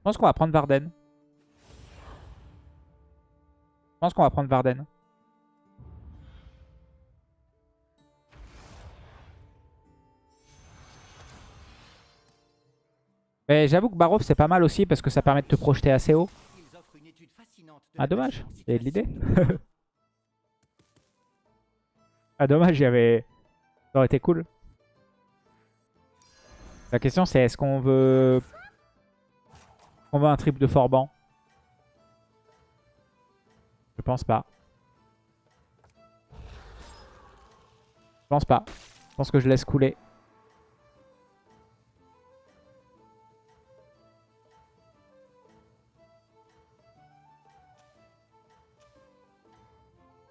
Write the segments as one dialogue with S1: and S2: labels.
S1: Je pense qu'on va prendre Varden. Je pense qu'on va prendre Varden. Mais j'avoue que Barov c'est pas mal aussi parce que ça permet de te projeter assez haut. Ah dommage, il l'idée. ah dommage, il y avait... Ça aurait été cool. La question c'est est-ce qu'on veut... On veut un triple de Forban Je pense pas. Je pense pas. Je pense que je laisse couler.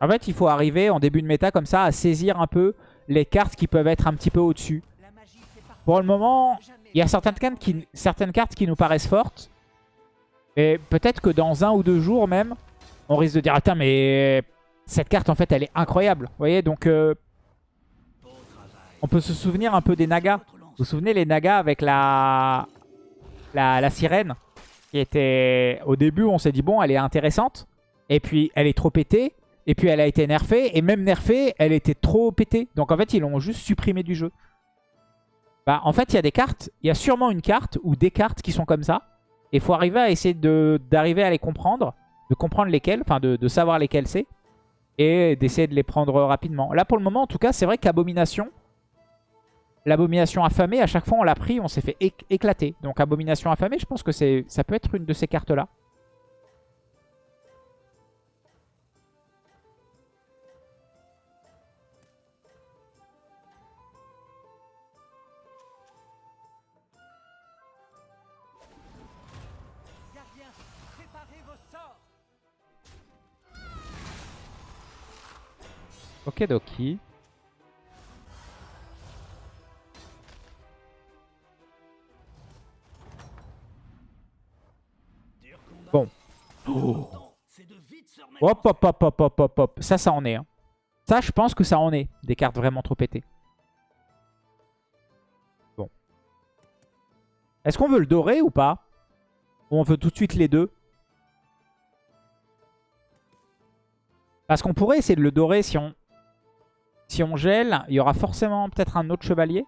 S1: En fait, il faut arriver en début de méta comme ça à saisir un peu les cartes qui peuvent être un petit peu au-dessus. Pour le moment, il y a certaines cartes, qui, certaines cartes qui nous paraissent fortes. Et peut-être que dans un ou deux jours même, on risque de dire « Attends, mais cette carte, en fait, elle est incroyable. » Vous voyez, donc... Euh, on peut se souvenir un peu des Nagas. Vous vous souvenez les Nagas avec la, la, la sirène qui était... Au début, on s'est dit « Bon, elle est intéressante. » Et puis, elle est trop pétée. Et puis elle a été nerfée. Et même nerfée, elle était trop pétée. Donc en fait, ils l'ont juste supprimé du jeu. Bah, en fait, il y a des cartes. Il y a sûrement une carte ou des cartes qui sont comme ça. Et il faut arriver à essayer d'arriver à les comprendre. De comprendre lesquelles. Enfin, de, savoir lesquelles c'est. Et d'essayer de les prendre rapidement. Là, pour le moment, en tout cas, c'est vrai qu'Abomination... L'abomination affamée, à chaque fois on l'a pris, on s'est fait éclater. Donc abomination affamée, je pense que ça peut être une de ces cartes-là. Ok Doki. Bon. Hop, hop, hop, hop, hop, hop, hop. Ça, ça en est. Hein. Ça, je pense que ça en est. Des cartes vraiment trop pétées. Bon. Est-ce qu'on veut le dorer ou pas? Ou on veut tout de suite les deux? Parce qu'on pourrait essayer de le dorer si on, si on gèle, il y aura forcément peut-être un autre chevalier.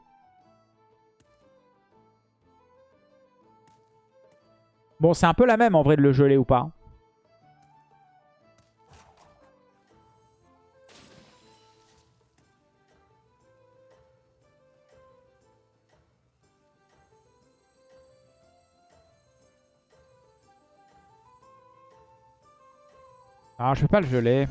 S1: Bon, c'est un peu la même en vrai de le geler ou pas. Ah, je vais pas le geler.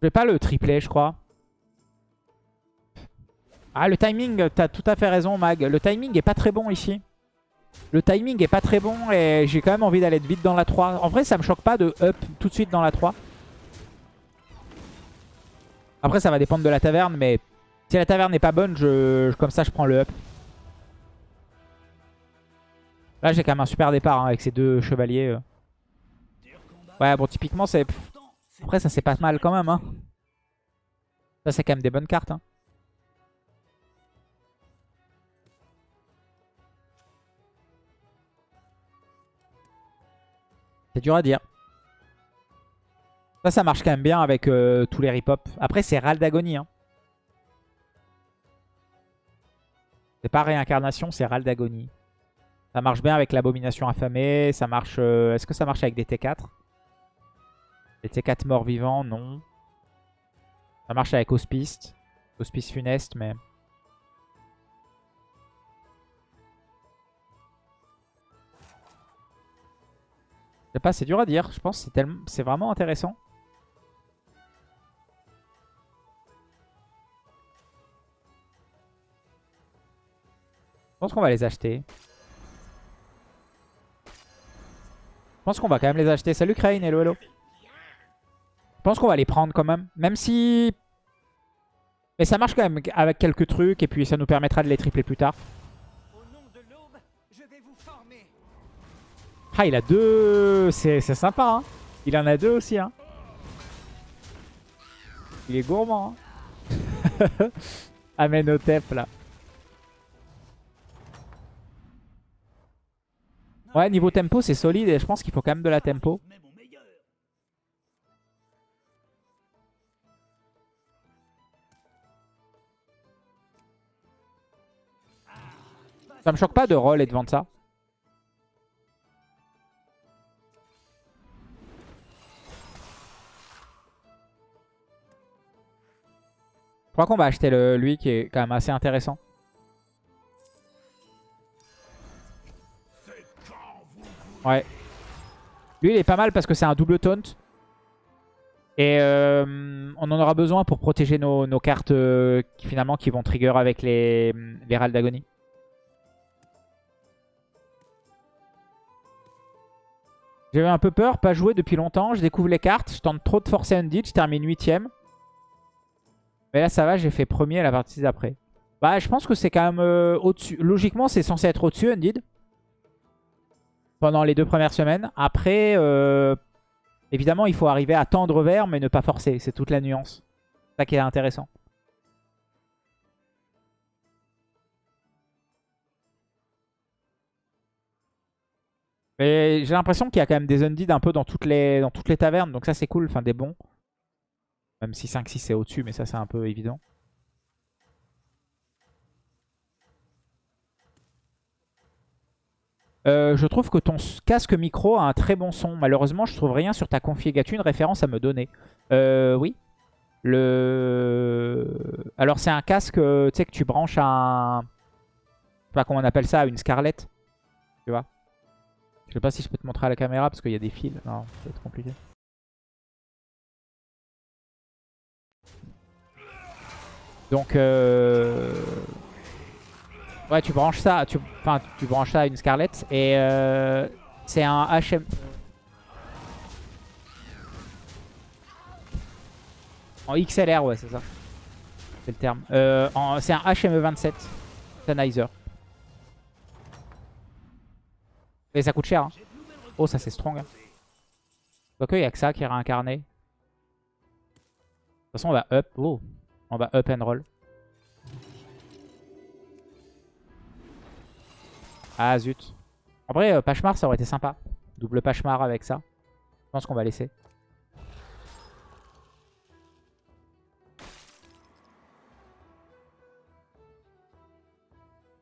S1: Je vais pas le tripler, je crois. Ah, le timing, t'as tout à fait raison, Mag. Le timing est pas très bon ici. Le timing est pas très bon et j'ai quand même envie d'aller vite dans la 3. En vrai, ça me choque pas de up tout de suite dans la 3. Après, ça va dépendre de la taverne, mais si la taverne n'est pas bonne, je, comme ça, je prends le up. Là, j'ai quand même un super départ hein, avec ces deux chevaliers. Euh. Ouais, bon, typiquement, c'est... Après, ça c'est pas mal quand même. Hein. Ça, c'est quand même des bonnes cartes. Hein. C'est dur à dire. Ça, ça marche quand même bien avec euh, tous les rip-hop. Après, c'est Ral d'Agonie. Hein. C'est pas réincarnation, c'est Ral d'Agonie. Ça marche bien avec l'abomination affamée. Ça marche. Euh, est-ce que ça marche avec des T4 les T4 morts vivants, non. Ça marche avec Hospice. Hospice funeste, mais... Je sais pas, c'est dur à dire. Je pense que c'est vraiment intéressant. Je pense qu'on va les acheter. Je pense qu'on va quand même les acheter. Salut Crane, hello hello. Je pense qu'on va les prendre quand même. Même si... Mais ça marche quand même avec quelques trucs. Et puis ça nous permettra de les tripler plus tard. Ah, il a deux... C'est sympa, hein. Il en a deux aussi, hein. Il est gourmand, hein. Amène au tep, là. Ouais, niveau tempo, c'est solide et je pense qu'il faut quand même de la tempo. Ça me choque pas de roll et de vendre ça. Je crois qu'on va acheter lui qui est quand même assez intéressant. Ouais. Lui, il est pas mal parce que c'est un double taunt. Et euh, on en aura besoin pour protéger nos, cartes euh, finalement qui vont trigger avec les, les d'agonie. J'avais un peu peur, pas joué depuis longtemps. Je découvre les cartes, je tente trop de forcer Undead, je termine 8ème. Mais là, ça va, j'ai fait premier à la partie d'après. Bah, je pense que c'est quand même euh, au-dessus. Logiquement, c'est censé être au-dessus, Undead. Pendant les deux premières semaines. Après, euh, évidemment, il faut arriver à tendre vers, mais ne pas forcer. C'est toute la nuance. C'est ça qui est intéressant. Mais j'ai l'impression qu'il y a quand même des Undead un peu dans toutes les, dans toutes les tavernes. Donc ça, c'est cool. Enfin, des bons. Même si 5-6 c'est au-dessus, mais ça c'est un peu évident. Euh, je trouve que ton casque micro a un très bon son. Malheureusement, je trouve rien sur ta config. Une référence à me donner euh, Oui. Le... Alors c'est un casque, euh, tu sais, que tu branches à un... Je sais pas comment on appelle ça, une Scarlett. Tu vois Je sais pas si je peux te montrer à la caméra parce qu'il y a des fils. Non, ça va être compliqué. Donc, euh... ouais, tu branches ça, tu... enfin, tu branches ça à une Scarlett et euh... c'est un HM. En XLR, ouais, c'est ça. C'est le terme. Euh, c'est un HME27 Sennheiser. Et ça coûte cher. Hein. Oh, ça c'est strong. Hein. Donc, il n'y a que ça qui est réincarné. De toute façon, on va up. Oh, on va up and roll. Ah zut. En vrai, euh, Pachemar, ça aurait été sympa. Double Pachemar avec ça. Je pense qu'on va laisser.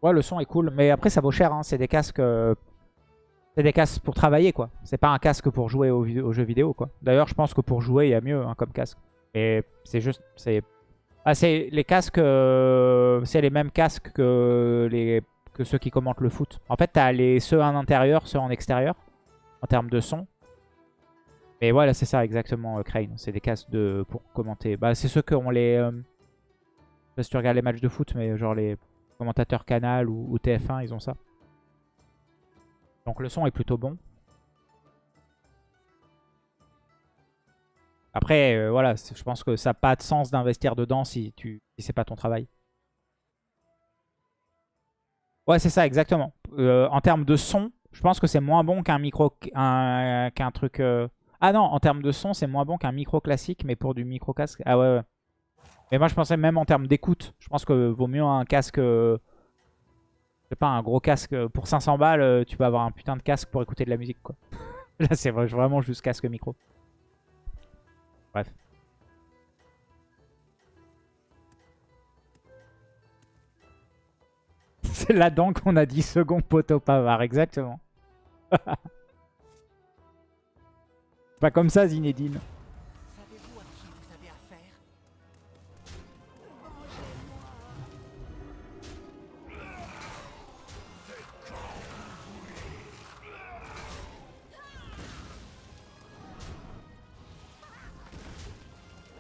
S1: Ouais, le son est cool. Mais après, ça vaut cher. Hein. C'est des casques... C'est des casques pour travailler, quoi. C'est pas un casque pour jouer aux, jeux vidéo, quoi. D'ailleurs, je pense que pour jouer, il y a mieux hein, comme casque. Et c'est juste... c'est ah, les casques, euh, c'est les mêmes casques que, les, que ceux qui commentent le foot. En fait, t'as les ceux en intérieur, ceux en extérieur, en termes de son. Mais voilà, c'est ça exactement, euh, Crane. C'est des casques de, pour commenter. Bah, c'est ceux qui ont les... Euh, je sais pas si tu regardes les matchs de foot, mais genre les commentateurs Canal ou TF1, ils ont ça. Donc le son est plutôt bon. Après, euh, voilà, je pense que ça n'a pas de sens d'investir dedans si, tu, c'est pas ton travail. Ouais, c'est ça, exactement. Euh, en termes de son, je pense que c'est moins bon qu'un micro, qu'un truc... Euh, ah non, en termes de son, c'est moins bon qu'un micro classique, mais pour du micro casque. Ah ouais, ouais. Mais moi, je pensais même en termes d'écoute. Je pense que vaut mieux un casque... Sais pas, un gros casque. Pour 500 balles, tu peux avoir un putain de casque pour écouter de la musique, quoi. Là, c'est vraiment juste casque micro. Bref. C'est là-dedans qu'on a dit second poteau pavard, exactement. Pas comme ça, Zinedine.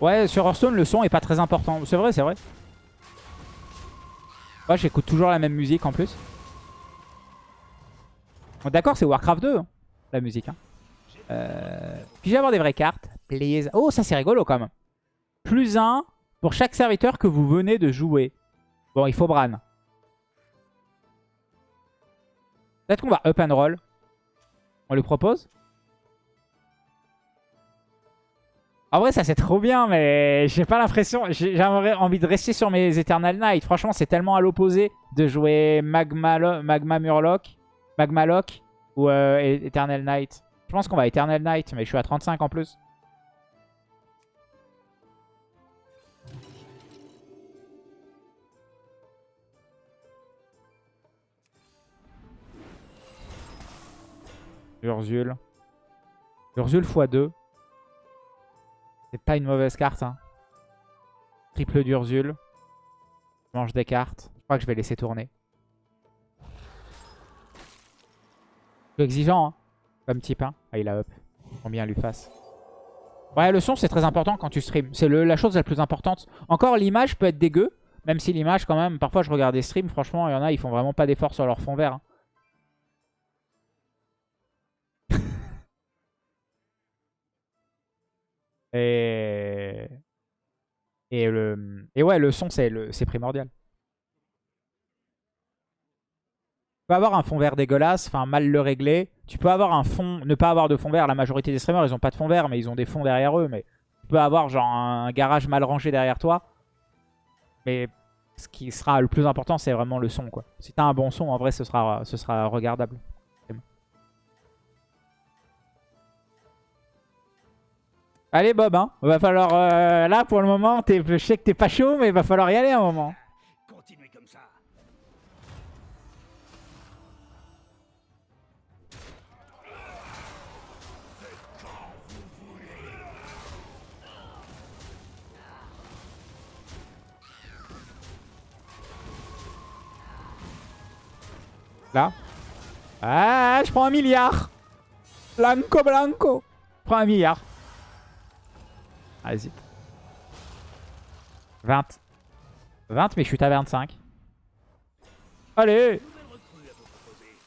S1: Ouais, sur Hearthstone, le son est pas très important. C'est vrai, c'est vrai. Ouais, j'écoute toujours la même musique en plus. D'accord, c'est Warcraft 2, hein, la musique. Hein. Euh... Puis-je avoir des vraies cartes Please. Oh, ça c'est rigolo quand même. Plus un pour chaque serviteur que vous venez de jouer. Bon, il faut Bran. Peut-être qu'on va up and roll. On lui propose En vrai, ça c'est trop bien, mais j'ai pas l'impression... J'aimerais envie de rester sur mes Eternal Knight. Franchement, c'est tellement à l'opposé de jouer Magma, Murloc, Magma Lock Ou euh, Eternal Knight. Je pense qu'on va Eternal Knight, mais je suis à 35 en plus. Urzul. Urzul x2. C'est pas une mauvaise carte. Hein. Triple d'Urzul. mange des cartes. Je crois que je vais laisser tourner. Exigeant, hein, comme type. Hein. Ah, il a up. Combien lui fasse. Ouais, le son, c'est très important quand tu streams. C'est la chose la plus importante. Encore, l'image peut être dégueu. Même si l'image, quand même, parfois je regarde des streams, franchement, il y en a, ils font vraiment pas d'efforts sur leur fond vert. Hein. Et... Le... Et ouais, le son, c'est primordial. Tu peux avoir un fond vert dégueulasse, enfin mal le régler. Tu peux avoir un fond, ne pas avoir de fond vert. La majorité des streamers, ils ont pas de fond vert, mais ils ont des fonds derrière eux. Mais tu peux avoir genre un garage mal rangé derrière toi. Mais ce qui sera le plus important, c'est vraiment le son. quoi. Si tu as un bon son, en vrai, ce sera regardable. Allez Bob, hein. Va falloir... Euh, là, pour le moment, je sais que t'es pas chaud, mais il va falloir y aller un moment. Continuez comme ça. Là. Ah, je prends un milliard. Blanco, blanco. Je prends un milliard. Allez-y. 20. 20, mais je suis à 25. Allez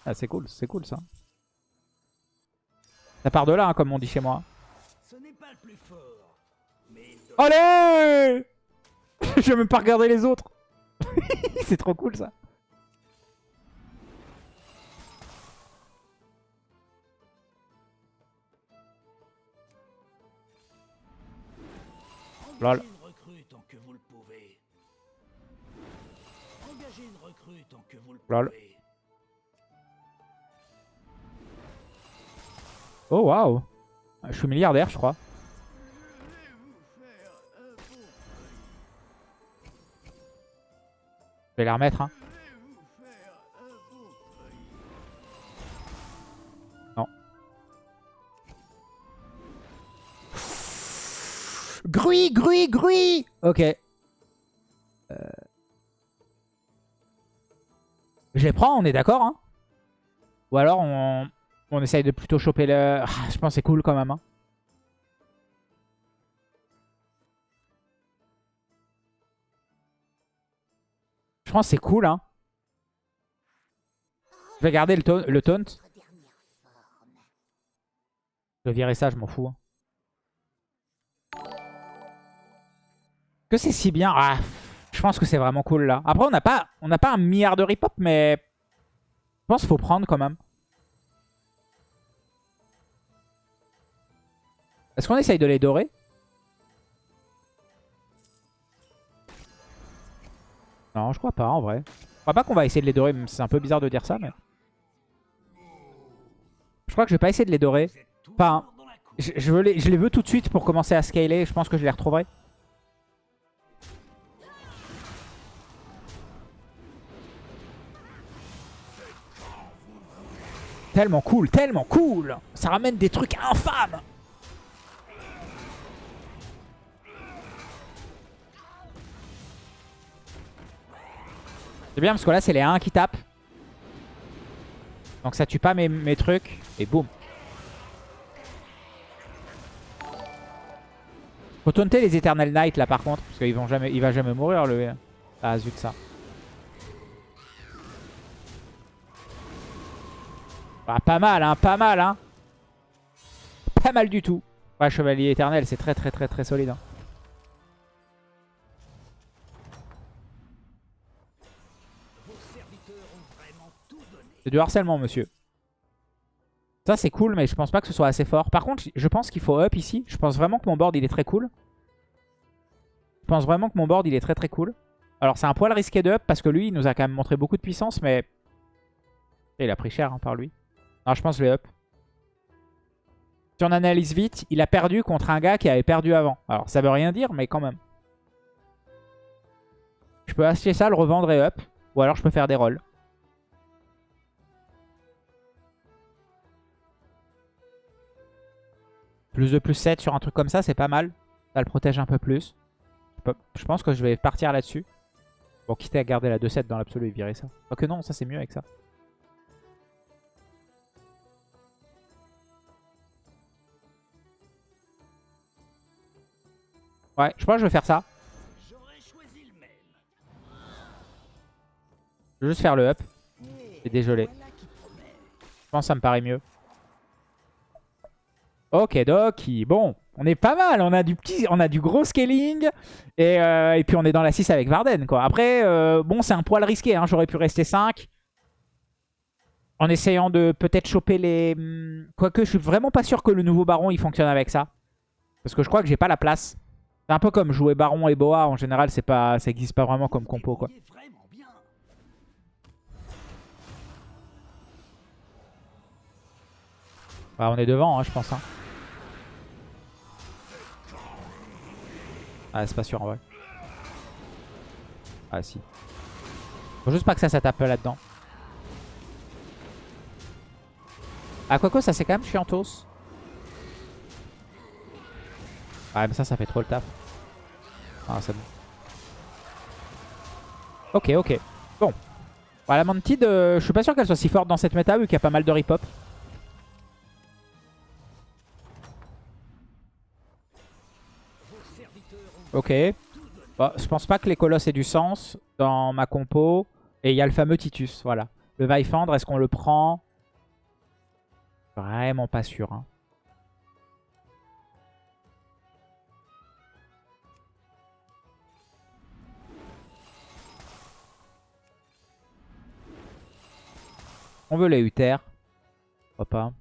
S1: Ah, c'est cool, c'est cool ça. Ça part de là, hein, comme on dit chez moi. Allez Je vais même pas regarder les autres. c'est trop cool ça. Lol. Lol. Oh waouh Je suis milliardaire je crois. Je vais les remettre hein. Grui, grui, grui Ok. Euh... Je les prends, on est d'accord. Hein Ou alors on... on essaye de plutôt choper le... Ah, je pense que c'est cool quand même. Hein je pense que c'est cool. Hein je vais garder le, le taunt. Je vais virer ça, je m'en fous. Hein. Que c'est si bien Ah, je pense que c'est vraiment cool là. Après, on n'a pas, on pas un milliard de rip-hop, mais je pense qu'il faut prendre quand même. Est-ce qu'on essaye de les dorer? Non, je crois pas en vrai. Je crois pas qu'on va essayer de les dorer, c'est un peu bizarre de dire ça, mais... Je crois que je vais pas essayer de les dorer. Enfin, je les veux tout de suite pour commencer à scaler. Je pense que je les retrouverai. Tellement cool, tellement cool Ça ramène des trucs infâmes C'est bien parce que là c'est les 1 qui tapent. Donc ça tue pas mes, mes trucs. Et boum. Faut taunter les Eternal Knight là par contre. Parce qu'il va jamais mourir le... Ah zut ça. Ah, pas mal, hein, pas mal, hein. Pas mal du tout. Ouais, Chevalier éternel, c'est très très très très solide. Hein. C'est du harcèlement, monsieur. Ça, c'est cool, mais je pense pas que ce soit assez fort. Par contre, je pense qu'il faut up ici. Je pense vraiment que mon board, il est très cool. Je pense vraiment que mon board, il est très très cool. Alors, c'est un poil risqué de up parce que lui, il nous a quand même montré beaucoup de puissance, mais... il a pris cher hein, par lui Non, je pense que je vais up. Si on analyse vite, il a perdu contre un gars qui avait perdu avant. Alors, ça veut rien dire, mais quand même. Je peux acheter ça, le revendre et up. Ou alors, je peux faire des rolls. Plus de plus 7 sur un truc comme ça, c'est pas mal. Ça le protège un peu plus. Je pense que je vais partir là-dessus. Bon, quitter à garder la 2-7 dans l'absolu et virer ça. que non, ça c'est mieux avec ça. Ouais, je pense que je vais faire ça. Je vais juste faire le up. Et dégelé. Je pense que ça me paraît mieux. Ok, Doki. Bon, on est pas mal. On a du petit, on a du gros scaling. Et, euh, puis on est dans la 6 avec Varden. Quoi. Après, euh, bon, c'est un poil risqué. Hein. J'aurais pu rester 5. En essayant de peut-être choper les... Hmm, quoique, je suis vraiment pas sûr que le nouveau Baron, il fonctionne avec ça. Parce que je crois que j'ai pas la place. C'est un peu comme jouer Baron et Boa. En général, pas, ça existe pas vraiment comme compo. quoi. Bah, on est devant, hein, je pense. Hein. Ah, c'est pas sûr en vrai. Ah, si. Faut juste pas que ça, ça tape là-dedans. Ah, quoi ça c'est quand même chiantos. Ah, mais ça, ça fait trop le taf. Ah, c'est bon. Ok, ok. Bon. Voilà, la Mantid, euh, je suis pas sûr qu'elle soit si forte dans cette méta vu qu'il y a pas mal de rip-hop. Ok. je pense pas que les colosses aient du sens dans ma compo. Et il y a le fameux Titus, voilà. Le Vaifandre, est-ce qu'on le prend? Vraiment pas sûr. Hein. On veut les Uther. Pourquoi pas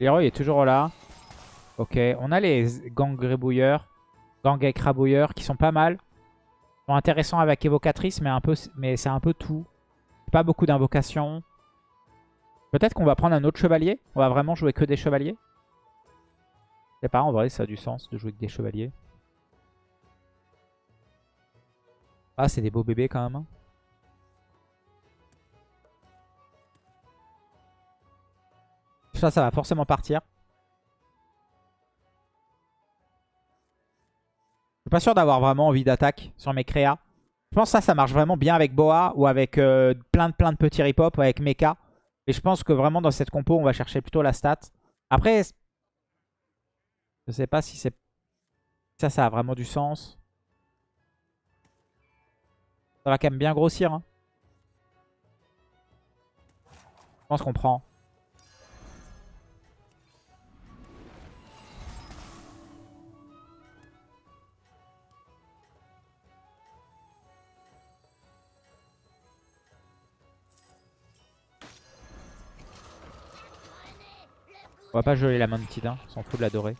S1: L'héros est toujours là. Ok, on a les gangs grébouilleurs, gangs écrabouilleurs qui sont pas mal. Ils sont intéressants avec évocatrice, mais, mais c'est un peu tout. Pas beaucoup d'invocations. Peut-être qu'on va prendre un autre chevalier. On va vraiment jouer que des chevaliers. Je sais pas, en vrai, ça a du sens de jouer que des chevaliers. Ah, c'est des beaux bébés quand même. Hein. Ça, ça va forcément partir. Je suis pas sûr d'avoir vraiment envie d'attaque sur mes créas. Je pense que ça, ça marche vraiment bien avec Boa ou avec euh, plein, de, plein de petits rip-hop, avec Mecha. Et je pense que vraiment dans cette compo, on va chercher plutôt la stat. Après, je sais pas si c'est... Ça, ça a vraiment du sens. Ça va quand même bien grossir. Hein. Je pense qu'on prend. On va pas geler la Mantid, hein. on s'en fout de l'adorer.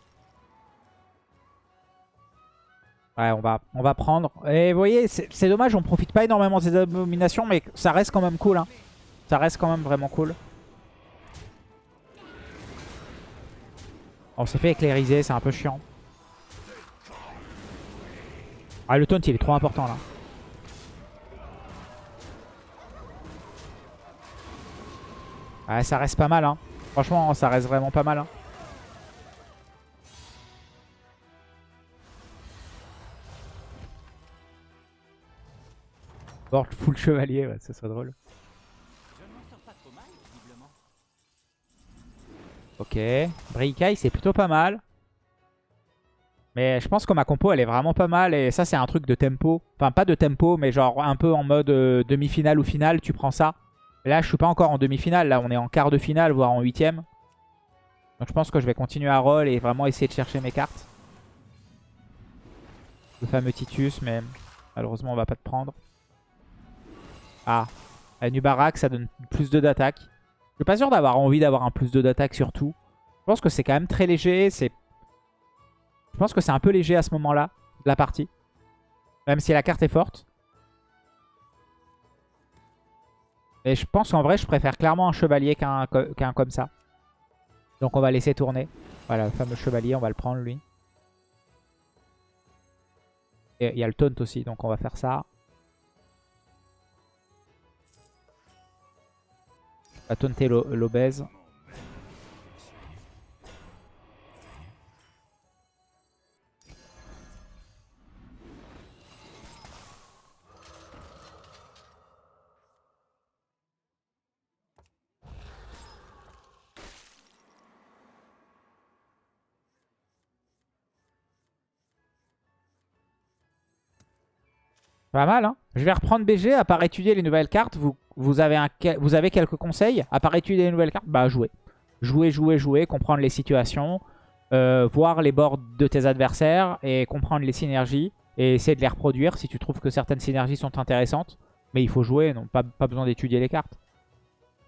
S1: Ouais, on va, on va prendre. Et vous voyez, c'est dommage, on profite pas énormément de ces abominations, mais ça reste quand même cool. Hein. Ça reste quand même vraiment cool. On s'est fait éclairiser, c'est un peu chiant. Ah, le taunt, il est trop important là. Ouais, ça reste pas mal. Hein. Franchement, ça reste vraiment pas mal. Hein. Board full chevalier, ouais, ça serait drôle. Ok, Brikai c'est plutôt pas mal. Mais je pense que ma compo elle est vraiment pas mal et ça c'est un truc de tempo. Enfin pas de tempo mais genre un peu en mode euh, demi-finale ou finale tu prends ça. Là, je suis pas encore en demi-finale. Là, on est en quart de finale, voire en huitième. Donc je pense que je vais continuer à roll et vraiment essayer de chercher mes cartes. Le fameux Titus, mais malheureusement, on va pas te prendre. Ah, la Nubarak, ça donne plus de d'attaque. Je suis pas sûr d'avoir envie d'avoir un plus de d'attaque surtout. Je pense que c'est quand même très léger. Je pense que c'est un peu léger à ce moment-là de la partie. Même si la carte est forte. Et je pense qu'en vrai, je préfère clairement un chevalier qu'un comme ça. Donc on va laisser tourner. Voilà, le fameux chevalier, on va le prendre lui. Et il y a le taunt aussi, donc on va faire ça. Va taunter l'obèse. Pas mal, hein Je vais reprendre BG, à part étudier les nouvelles cartes. Vous, vous, avez, un, vous avez quelques conseils? À part étudier les nouvelles cartes, bah jouer. Jouer, jouer, jouer, comprendre les situations, euh, voir les bords de tes adversaires et comprendre les synergies et essayer de les reproduire si tu trouves que certaines synergies sont intéressantes. Mais il faut jouer, non pas, pas besoin d'étudier les cartes.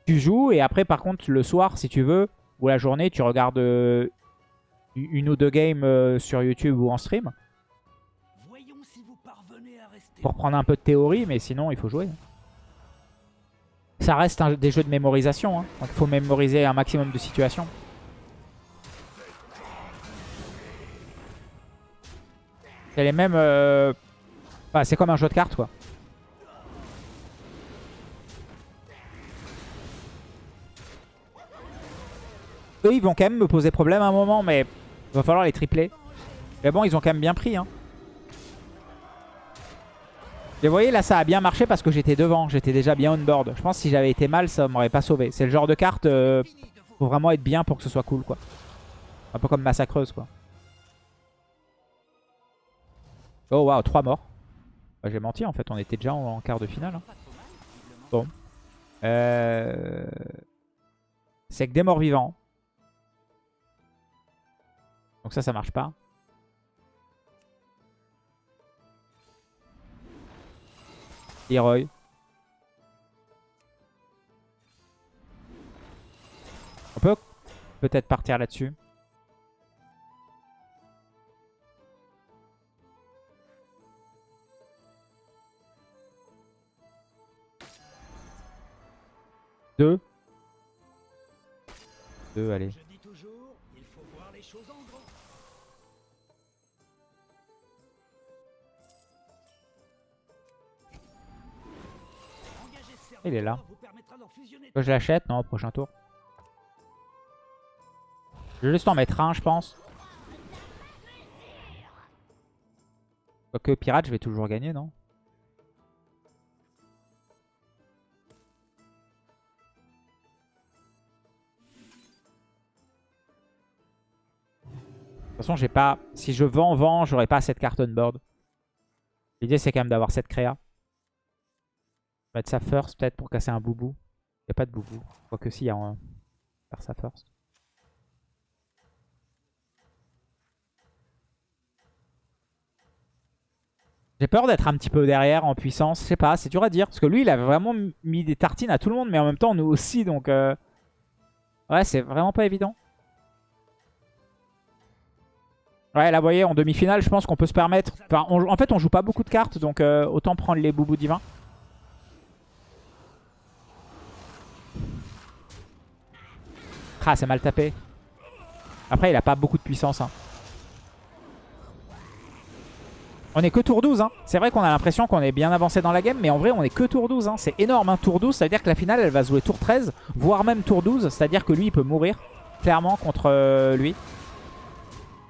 S1: Tu joues et après par contre le soir si tu veux, ou la journée, tu regardes euh, une ou deux games euh, sur YouTube ou en stream pour prendre un peu de théorie, mais sinon il faut jouer. Ça reste des jeux de mémorisation, hein. donc il faut mémoriser un maximum de situations. C'est les mêmes... Euh, c'est comme un jeu de cartes quoi. Eux ils vont quand même me poser problème à un moment, mais il va falloir les tripler. Mais bon, ils ont quand même bien pris. Hein. Et vous voyez, là, ça a bien marché parce que j'étais devant. J'étais déjà bien on board. Je pense que si j'avais été mal, ça m'aurait pas sauvé. C'est le genre de carte, euh, faut vraiment être bien pour que ce soit cool, quoi. Un peu comme Massacreuse, quoi. Oh, waouh, 3 morts. Bah, J'ai menti, en fait. On était déjà en, quart de finale. Hein. Bon. Euh... C'est que des morts vivants. Donc ça, ça marche pas. Leroy. On peut peut-être partir là-dessus. Deux. Deux, allez. Il est là. Que je l'achète Non, au prochain tour. Je vais juste en mettre un, je pense. Que pirate, je vais toujours gagner, non? De toute façon, j'ai pas. Si je vends, vends, j'aurai pas cette carte on board. L'idée, c'est quand même d'avoir cette créa mettre ça first peut-être pour casser un boubou. Il n'y a pas de boubou. Quoique si, il y a un... Faire ça first. J'ai peur d'être un petit peu derrière en puissance. Je sais pas, c'est dur à dire. Parce que lui, il a vraiment mis des tartines à tout le monde. Mais en même temps, nous aussi. Donc, euh, ouais, c'est vraiment pas évident. Ouais, là, vous voyez, en demi-finale, je pense qu'on peut se permettre... Enfin, en fait, on joue pas beaucoup de cartes. Donc, euh, autant prendre les boubous divins. Ah, c'est mal tapé. Après, il a pas beaucoup de puissance. Hein. On est que tour 12. Hein. C'est vrai qu'on a l'impression qu'on est bien avancé dans la game. Mais en vrai, on est que tour 12. Hein. C'est énorme. Hein. Tour 12, ça veut dire que la finale, elle va jouer tour 13. Voire même tour 12. C'est-à-dire que lui, il peut mourir. Clairement, contre euh, lui.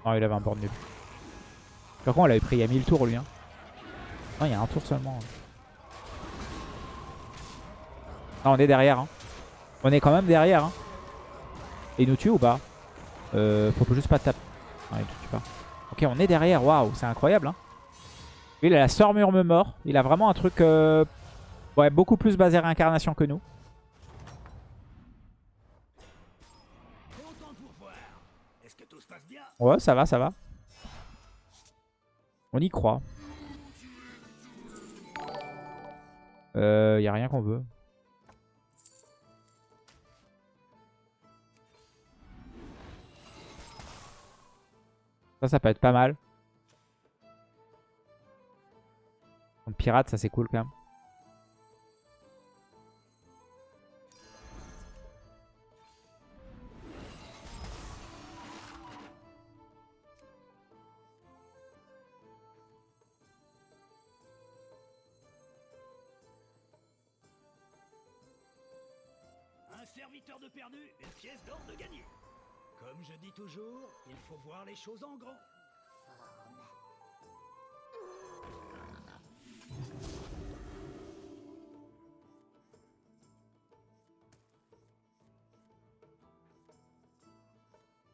S1: Non, il avait un board nul. Par contre, on l'avait pris il y a 1000 tours, lui. Non, il y a un tour seulement. Non, on est derrière. On est quand même derrière. Et il nous tue ou pas euh, Faut juste pas taper. il tue pas. Ok, on est derrière. Waouh, c'est incroyable. Hein. il a la sœur murme mort. Il a vraiment un truc euh, ouais, beaucoup plus basé réincarnation que nous. Ouais, ça va, ça va. On y croit. Euh, y a rien qu'on veut. Ça, ça peut être pas mal. pirate, ça c'est cool quand même.
S2: Un serviteur de perdu, une pièce d'or de gagné. Comme je dis toujours, il faut voir les choses en grand.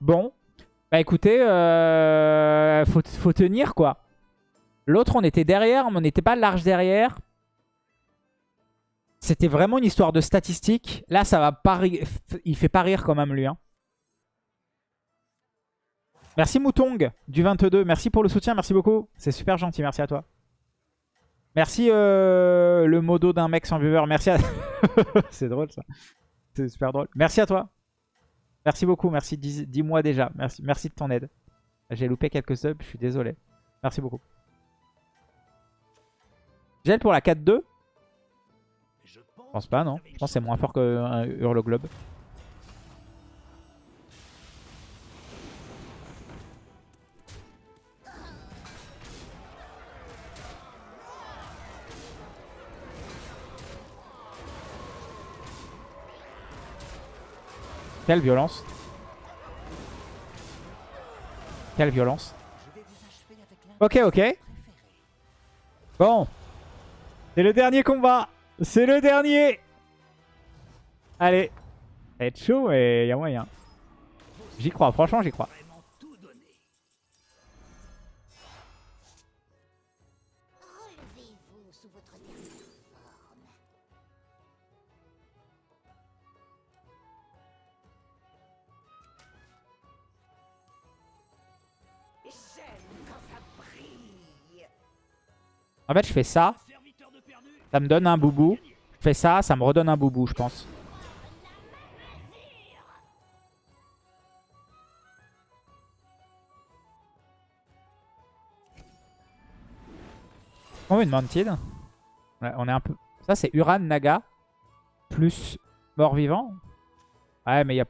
S1: Bon. Bah écoutez, euh, faut, tenir quoi. L'autre, on était derrière, mais on n'était pas large derrière. C'était vraiment une histoire de statistiques. Là, ça va pas Il fait pas rire quand même, lui. hein. Merci Moutong du 22. Merci pour le soutien. Merci beaucoup. C'est super gentil. Merci à toi. Merci euh, le modo d'un mec sans viewer. Merci à... C'est drôle ça. C'est super drôle. Merci à toi. Merci beaucoup. Merci 10, 10 mois déjà. Merci, de ton aide. J'ai loupé quelques subs. Je suis désolé. Merci beaucoup. Gel pour la 4-2
S2: Je pense,
S1: pas, non. Je pense que c'est moins fort qu'un Hurloglobe. Quelle violence. Quelle violence. Ok, ok. Bon. C'est le dernier combat. C'est le dernier. Allez. Ça va être chaud, mais il y a moyen. J'y crois, franchement, j'y crois. En fait, je fais ça. Ça me donne un boubou. Je fais ça, ça me redonne un boubou, je pense. On veut une Mantid. On est un peu... Ça, c'est Uran Naga. Plus mort-vivant. Ouais, mais il y a...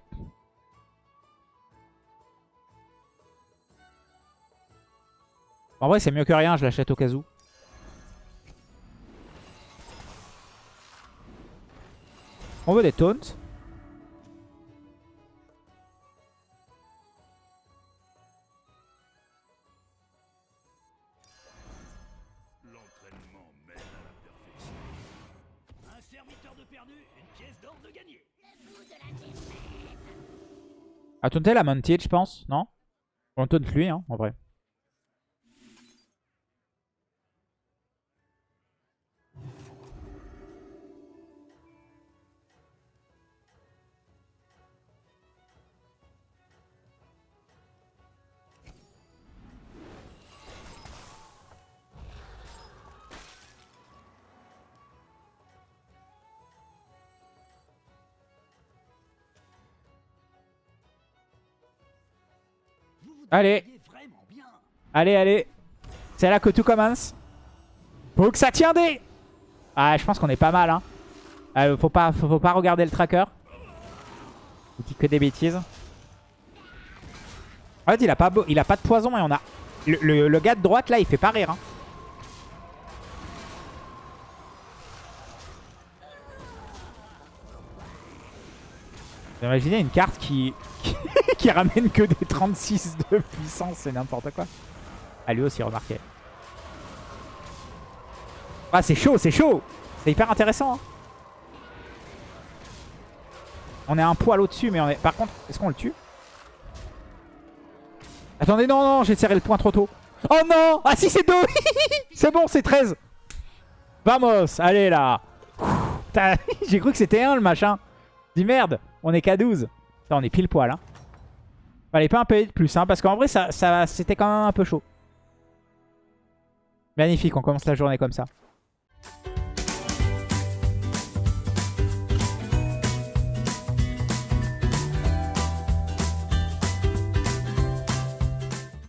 S1: En vrai, c'est mieux que rien. Je l'achète au cas où. On veut des taunts.
S2: À
S1: taunter la Mounted, je pense, non? On taunt lui, hein, en vrai. Allez. Allez, allez. C'est là que tout commence. Faut que ça tienne des... Ah, je pense qu'on est pas mal, hein. Euh, faut, pas, regarder le tracker. Il dit que des bêtises. En fait, il a pas, a pas de poison et on a... Le, le- le gars de droite, là, il fait pas rire. Hein. Imaginez une carte qui, qui, ramène que des 36 de puissance, c'est n'importe quoi. Ah, lui aussi, remarqué. Ah, c'est chaud, c'est chaud C'est hyper intéressant. hein. On est un poil au-dessus, mais on est... Par contre, est-ce qu'on le tue? Attendez, non, non, j'ai serré le point trop tôt. Oh non Ah si, c'est 2 C'est bon, c'est 13 Vamos Allez, là J'ai cru que c'était 1, le machin. Dis merde, on est qu'à 12. Putain, on est pile poil, hein. Fallait pas un peu de plus, hein, parce qu'en vrai, ça, ça, c'était quand même un peu chaud. Magnifique, on commence la journée comme ça.